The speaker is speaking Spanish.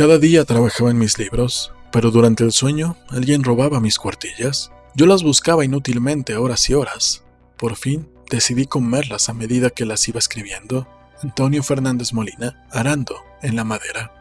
Cada día trabajaba en mis libros, pero durante el sueño alguien robaba mis cuartillas. Yo las buscaba inútilmente horas y horas. Por fin decidí comerlas a medida que las iba escribiendo. Antonio Fernández Molina, arando en la madera.